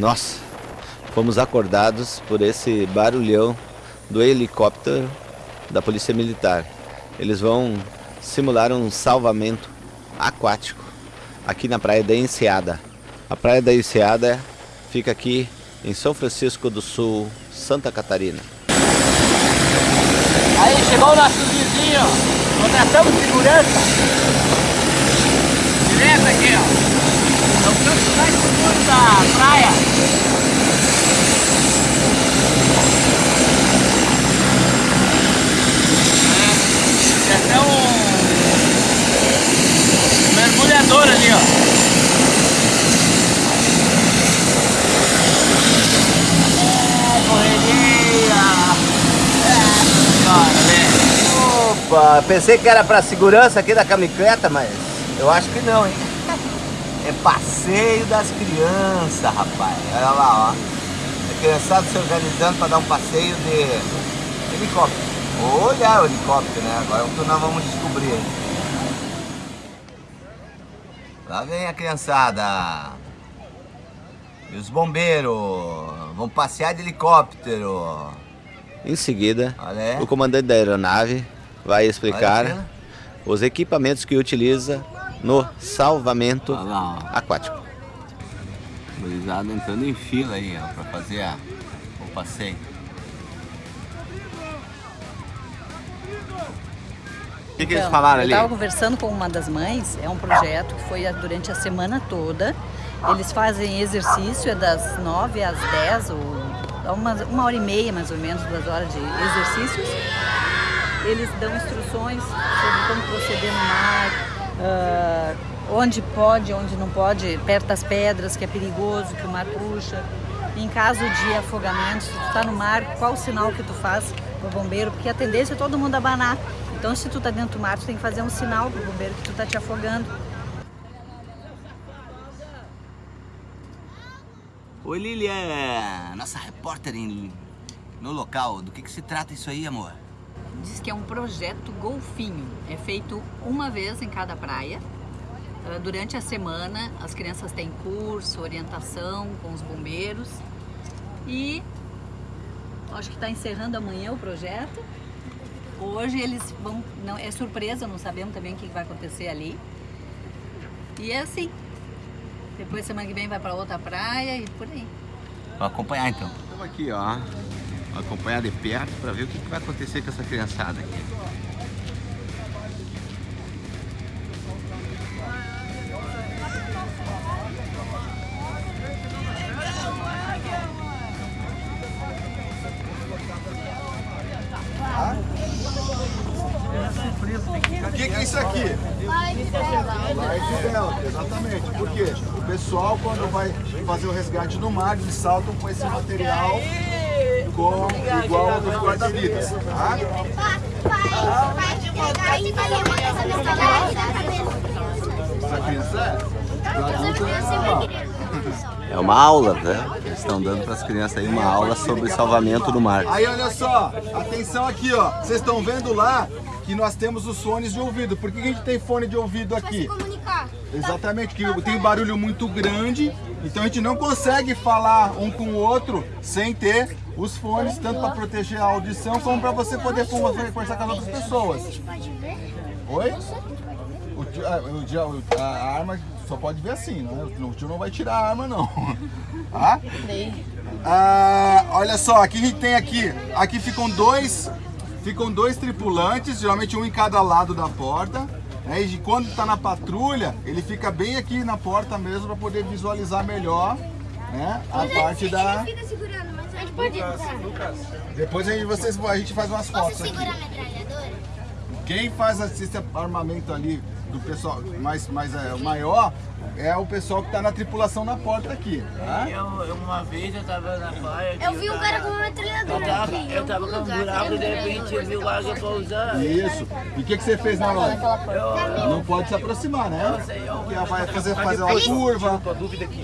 Nossa, fomos acordados por esse barulhão do helicóptero da Polícia Militar. Eles vão simular um salvamento aquático aqui na Praia da Enseada. A Praia da Enseada fica aqui em São Francisco do Sul, Santa Catarina. Aí chegou o nosso vizinho, contratamos segurança. Direto aqui, ó. Canto mais da praia. Pensei que era pra segurança aqui da camicleta, mas eu acho que não, hein? É passeio das crianças, rapaz. Olha lá, ó. A criançada se organizando pra dar um passeio de helicóptero. Olha o helicóptero, né? Agora é o que nós vamos descobrir. Lá vem a criançada. E os bombeiros vão passear de helicóptero. Em seguida, aí. o comandante da aeronave vai explicar aqui, os equipamentos que utiliza no salvamento lá, aquático. Gurizada entrando em fila aí, ó, pra fazer a, o passeio. O que, que eles Então, falaram eu ali? estava conversando com uma das mães, é um projeto que foi durante a semana toda. Eles fazem exercício, é das 9 às 10, ou uma, uma hora e meia mais ou menos, duas horas de exercícios. Eles dão instruções sobre como proceder no mar, ah, onde pode, onde não pode, perto das pedras, que é perigoso, que o mar puxa. Em caso de afogamento, se tu está no mar, qual o sinal que tu faz pro bombeiro? Porque a tendência é todo mundo abanar. Então, se tu tá dentro do mar, tu tem que fazer um sinal pro bombeiro que tu tá te afogando. Oi Lilian, nossa repórter em- no local. Do que, que se trata isso aí, amor? Diz que é um projeto golfinho. É feito uma vez em cada praia. Ah, Durante a semana, as crianças têm curso, orientação com os bombeiros. E acho que está encerrando amanhã o projeto. Hoje eles vão. Não, é surpresa, não sabemos também o que vai acontecer ali. E é assim. Depois semana que vem vai para outra praia e por aí. Vamos acompanhar então. Estamos aqui, ó. Acompanhar de perto para ver o que, que vai acontecer com essa criançada aqui. O que, é isso aqui? Exatamente. Por quê? O pessoal, quando vai fazer o resgate no mar, eles saltam com esse material com, igual ao dos guarda-vidas. Tá? É? É uma aula, né? Eles estão dando para as crianças aí uma aula sobre salvamento no mar. Aí olha só, atenção aqui ó, vocês estão vendo lá que nós temos os fones de ouvido. Por que que a gente tem fone de ouvido aqui? comunicar. Exatamente, que tem barulho muito grande, então a gente não consegue falar um com o outro sem ter os fones, tanto para proteger a audição como para você poder conversar com as outras pessoas. Oi? O tio- a, o dia- o- a- arma só pode ver assim, não é? O tio não vai tirar a arma não. Tá? Ah, olha só, aqui a gente tem aqui, aqui ficam dois, ficam dois tripulantes, geralmente um em cada lado da porta. né? E quando está na patrulha, ele fica bem aqui na porta mesmo para poder visualizar melhor, né? A parte da. Fica segurando, mas a gente pode entrar. Depois a gente, vocês, a gente faz umas Posso fotos aqui. Quem faz esse armamento ali do pessoal mais, mais é, maior é o pessoal que tá na tripulação na porta aqui, tá? Eu, eu- uma vez eu tava na praia. Eu vi um tava- cara com uma Eu metralhadora tava, aqui. em eu tava com um buraco e de Eu repente eu vi o água pousar. Isso. E o que, que você fez na hora? Não pode se aproximar, né? Porque ela vai fazer, fazer uma curva,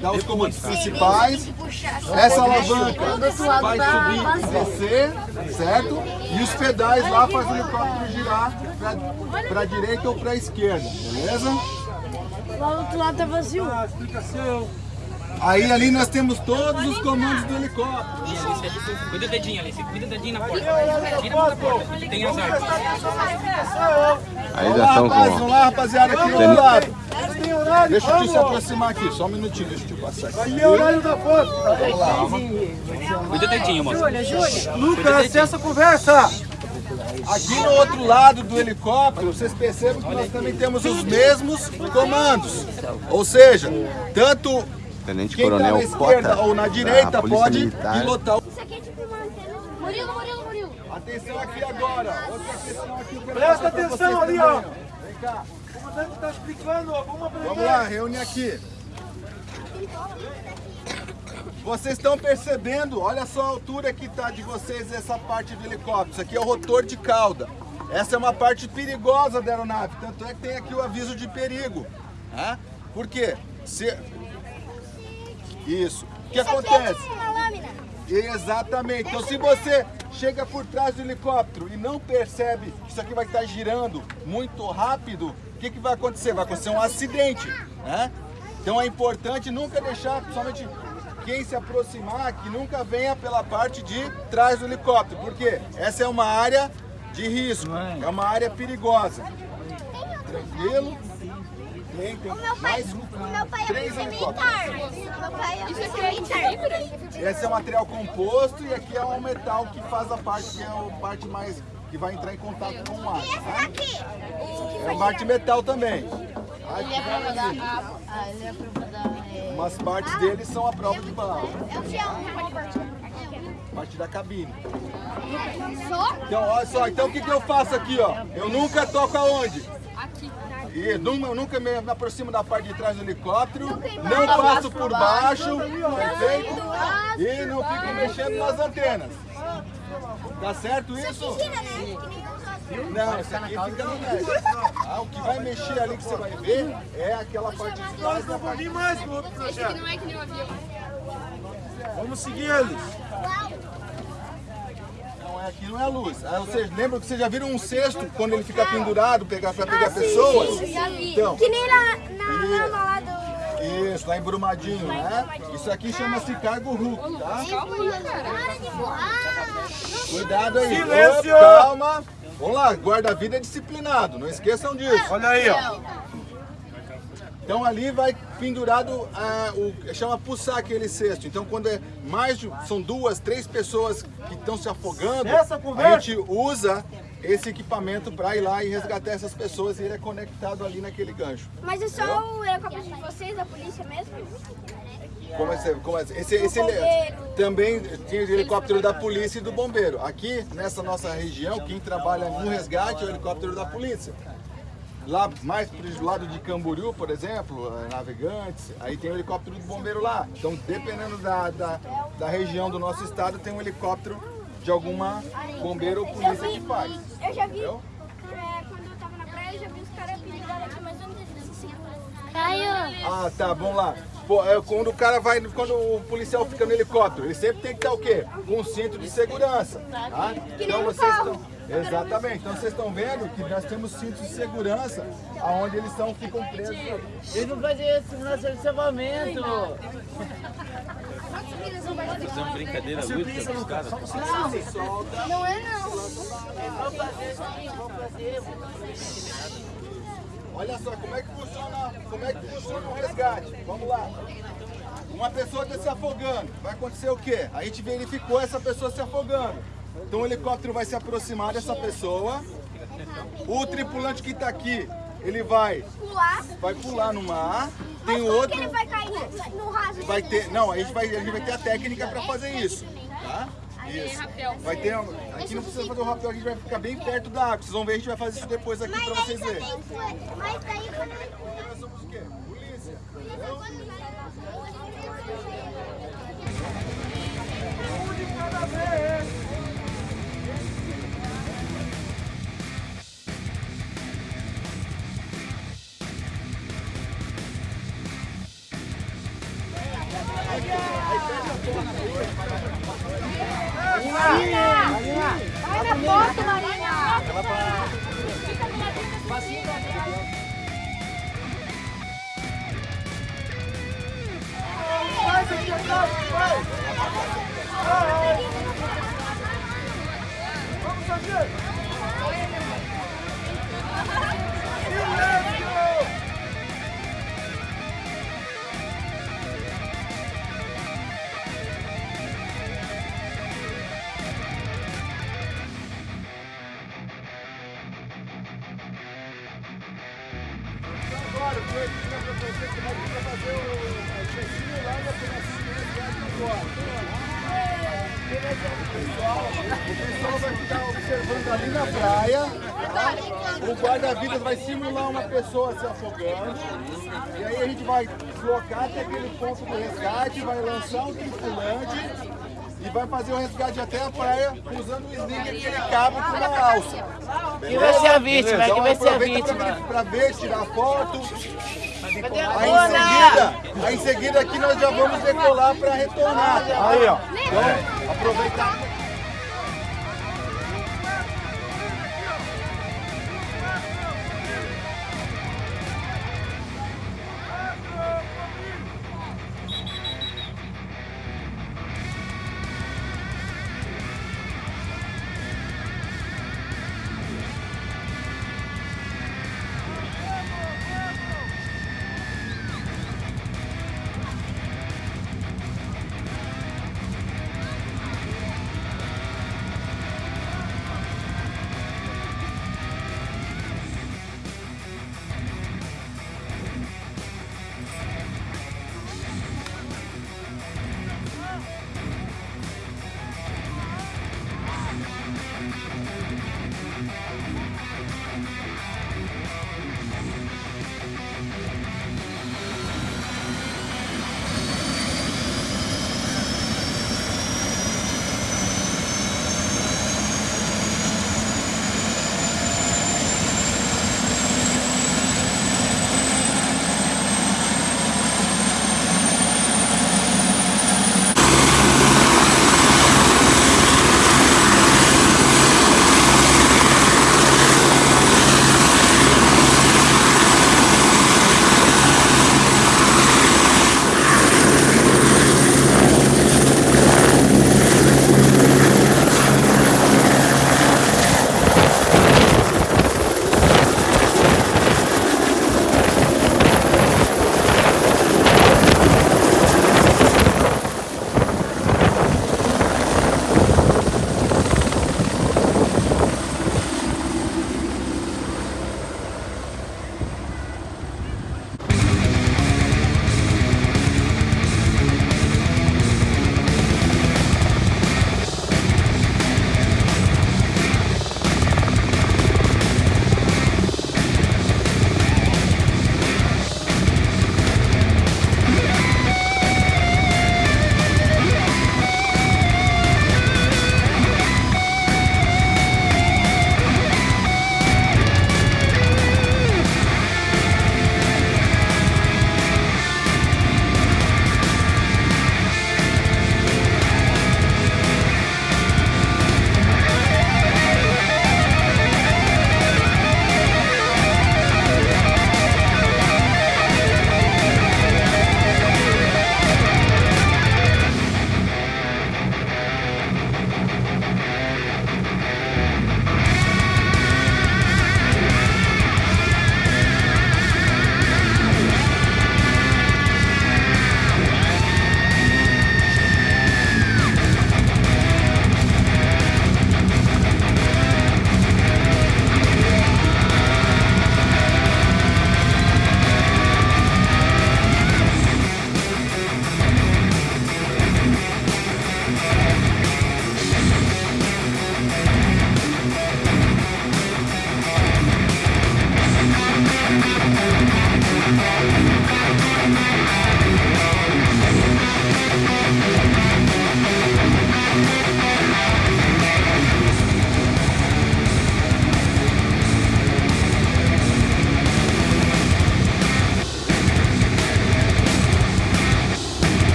dar os comandos principais. Essa alavanca vai subir e descer, certo? E os pedais lá fazem o helicóptero girar para direita ou para esquerda, beleza? Lá do outro lado tá vazio. Aí ali nós temos todos os comandos do helicóptero. Cuida o dedinho, Alice. Cuida o dedinho na porta. Tira a porta. Tem as armas. Aí Vamos já lá, estão com. vamos lá, rapaziada, aqui do outro lado. Deixa eu te se aproximar aqui, só um minutinho, deixa eu te passar aqui. Cuida o dedinho, moça. Lucas, acessa a conversa! Aqui no outro lado do helicóptero, vocês percebem que nós também temos os mesmos comandos. Ou seja, tanto Tenente quem está na Coronel esquerda Cota, ou na da direita pode Militar. pilotar o... Isso aqui é tipo uma antena. Murilo, Murilo, Murilo. Atenção aqui agora, outra questão aqui. Presta atenção ali, também, ó. Vem cá, O comandante está explicando, vamos aprender. vamos lá, reúne aqui. Vocês estão percebendo, olha só a altura que está de vocês essa parte do helicóptero. Isso aqui é o rotor de cauda. Essa é uma parte perigosa da aeronave, tanto é que tem aqui o aviso de perigo. Tá? Por quê? Se... Isso. O que Isso aqui é acontece? tipo uma lâmina. Exatamente. Então, se você chega por trás do helicóptero e não percebe que isso aqui vai estar girando muito rápido, o que, que vai acontecer? Vai acontecer um acidente. Né? Então, é importante nunca deixar, principalmente quem se aproximar, que nunca venha pela parte de trás do helicóptero. Porque essa é uma área de risco, é uma área perigosa. Tranquilo? Tem, tem O meu pai, mais o meu pai é três militar. Meu pai é militar. Esse é um material composto e aqui é um metal que faz a parte que é a parte mais que vai entrar em contato com o ar. E esse Tá? daqui? É uma parte de metal também. Ele é prova da. Ah, ah, ele é prova da. É... Umas partes dele são a prova de bala, É pode partir. parte da cabine. Só? Então, olha só, então o que, que eu faço aqui, ó? Eu nunca toco aonde? Aqui. E nunca, eu nunca me aproximo da parte de trás do helicóptero, não passo por baixo, perfeito? E não fico mexendo nas antenas. Tá certo isso? Né? Não, esse aqui fica no médio. Ah, o que vai mexer ali que você vai ver é aquela parte de trás da parte mais no outro projeto. não é que nem o avião. Vamos seguir eles. Aqui não é a luz. Ah, ou seja, lembra que vocês já viram um cesto quando ele fica pendurado pegar, pra pegar pessoas? já vi. Então, Que nem na, na lama lá do... isso, lá em Brumadinho, né? Isso aqui chama-se cargo Hulk, tá? Para de voar. Cuidado aí. Silêncio! Opa, calma. Vamos lá, guarda-vida é disciplinado, não esqueçam disso. Olha aí, ó. Então ali vai pendurado a, o chama puçar aquele cesto. Então quando é mais de, são duas, três pessoas que estão se afogando, Essa a gente usa esse equipamento para ir lá e resgatar essas pessoas e ele é conectado ali naquele gancho. Mas é só o helicóptero de vocês, da polícia mesmo? Como é, que como é, esse, esse bombeiro. também tem o helicóptero da polícia e do bombeiro. Aqui nessa nossa região, quem trabalha no resgate é o helicóptero da polícia. Lá mais pro lado de Camboriú, por exemplo, eh, Navegantes, aí tem o helicóptero do bombeiro lá. Então, dependendo da, da, da região do nosso estado, tem um helicóptero de alguma bombeiro ou polícia vi, que faz. eu já vi, Entendeu? é, quando eu tava na praia, eu já vi os caras pendurados aqui, mas eu não sei se Caio! Ah, tá, vamos lá. Pô, é, quando o cara vai, quando o policial fica no helicóptero, ele sempre tem que estar o quê? Com um cinto de segurança. Tá? Então vocês estão. Exatamente. Então vocês estão vendo que nós temos cintos de segurança aonde eles estão, ficam presos. Eles não fazem simulação de salvamento! Fazendo brincadeira lúdica com os caras. Não é não. Olha só como é que funciona, como é que funciona o resgate. Vamos lá. Uma pessoa está se afogando. Vai acontecer o quê? A gente verificou essa pessoa se afogando. Então o helicóptero vai se aproximar dessa pessoa. O tripulante que está aqui, ele vai, Pular. vai pular no mar. Tem Mas outro. que ele vai cair no, raso? Vai ter, não, a gente vai, a gente vai ter a técnica para fazer isso, tá? Isso. Vai ter, aqui não precisa fazer o rapel, a gente vai ficar bem perto da água. Vocês vão ver, a gente vai fazer isso depois aqui para vocês verem. Mas daí quando so good. Simular uma pessoa se afogando. E aí a gente vai deslocar até aquele ponto do resgate, vai lançar um tripulante e vai fazer o resgate até a praia usando o sling aquele cabo com uma alça. Quem vai ser a vítima? Beleza? Quem vai ser a vítima? Pra ver, tirar foto. Aí em seguida, aí em seguida aqui nós já vamos decolar para retornar. Aí, ó. Então, aproveitar.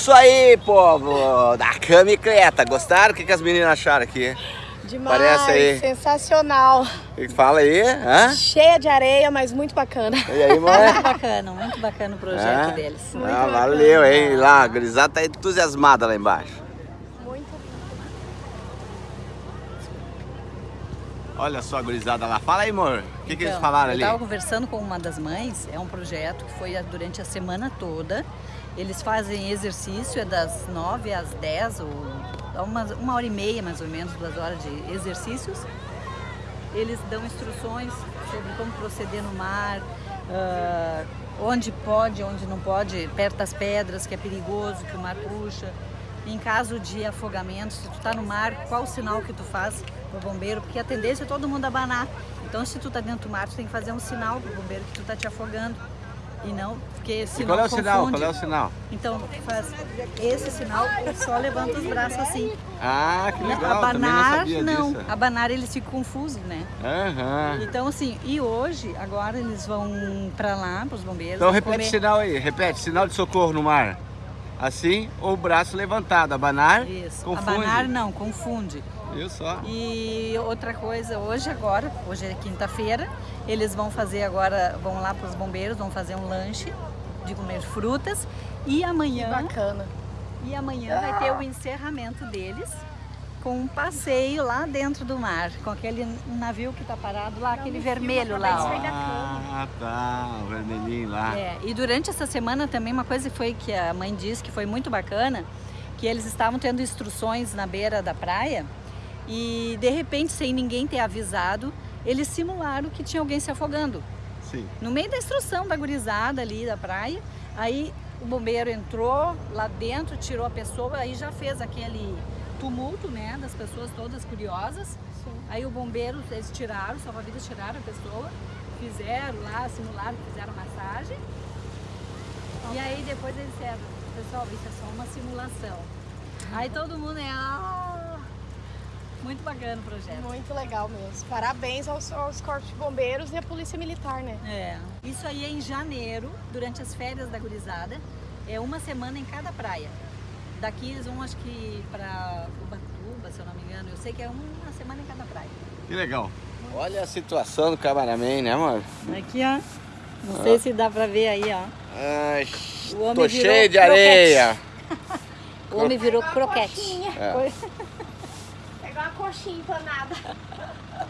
Isso aí, povo! Da camicleta. Gostaram? O que, que as meninas acharam aqui? Demais, Parece aí. sensacional. Que fala aí? Hã? Cheia de areia, mas muito bacana. E aí, mãe? Muito bacana, muito bacana o projeto deles. Ah, valeu, hein? Lá, a gurizada tá entusiasmada lá embaixo. Olha só a gurizada lá. Fala aí, amor. O que, que eles Então, falaram eu ali? estava conversando com uma das mães, é um projeto que foi durante a semana toda. Eles fazem exercício, é das 9 às 10, ou uma, uma hora e meia mais ou menos, duas horas de exercícios. Eles dão instruções sobre como proceder no mar, ah, onde pode, onde não pode, perto das pedras, que é perigoso, que o mar puxa. Em caso de afogamento, se tu tá no mar, qual o sinal que tu faz pro bombeiro? Porque a tendência é todo mundo abanar. Então, se tu tá dentro do mar, tu tem que fazer um sinal pro bombeiro que tu tá te afogando. E não, porque E senão qual é o sinal? confunde. Qual é o sinal? Então, faz esse sinal, só levanta os braços assim. Ah, que legal. Não Abanar, não. disso. Abanar, eles ficam confusos, né? Aham. Então, assim, e hoje, agora eles vão pra lá, pros bombeiros. Então repete comer- o sinal aí. Repete. Sinal de socorro no mar. Assim, ou o braço levantado. Abanar, Isso. confunde. Abanar não, confunde. Só? E outra coisa, hoje agora, hoje é quinta-feira, eles vão fazer agora, vão lá para os bombeiros, vão fazer um lanche de comer frutas e amanhã. bacana. E amanhã vai ter o encerramento deles com um passeio lá dentro do mar, com aquele navio que está parado lá, aquele vermelho lá. Ah, tá. O vermelhinho lá. É, e durante essa semana também uma coisa que foi que a mãe disse que foi muito bacana, que eles estavam tendo instruções na beira da praia e de repente, sem ninguém ter avisado, eles simularam que tinha alguém se afogando. Sim. No meio da instrução da gurizada ali da praia, aí o bombeiro entrou lá dentro, tirou a pessoa, aí já fez aquele tumulto, né, das pessoas todas curiosas. Aí o bombeiro, eles tiraram, salva-vidas tiraram a pessoa, fizeram lá, simularam, fizeram massagem. E aí depois eles disseram, pessoal, isso é só uma simulação. Aí todo mundo é, ah, muito bacana o projeto. Muito legal mesmo. Parabéns aos, aos corpos de bombeiros e à polícia militar, né? É. Isso aí é em janeiro, durante as férias da gurizada. É uma semana em cada praia. Daqui eles vão, acho que, pra Ubatuba, se eu não me engano. Eu sei que é uma semana em cada praia. Que legal. Olha a situação do cameraman, né, amor? Aqui, ó. Não sei se dá pra ver aí, ó. Ai, O homem tô virou cheio de croquete. areia. O homem virou croquete. É. Coxinha empanada.